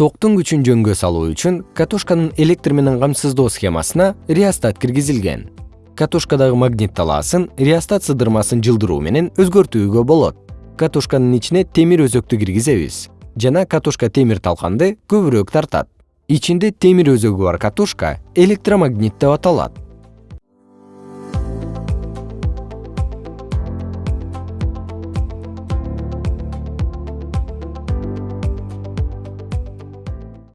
токтун күчүн жөнгө салуу үчүн катушканын электр менен камсыздоо схемасына реостат киргизилген. Катушкадагы магнит талаасын реостат сыдырмасын жылдыруу менен өзгөртүүгө болот. Катушканын ичине темир өзөктү киргизебиз. Жана катушка темир талканды көбүрөөк тартат. Ичинде темир өзөгү бар катушка электромагнит деп аталат.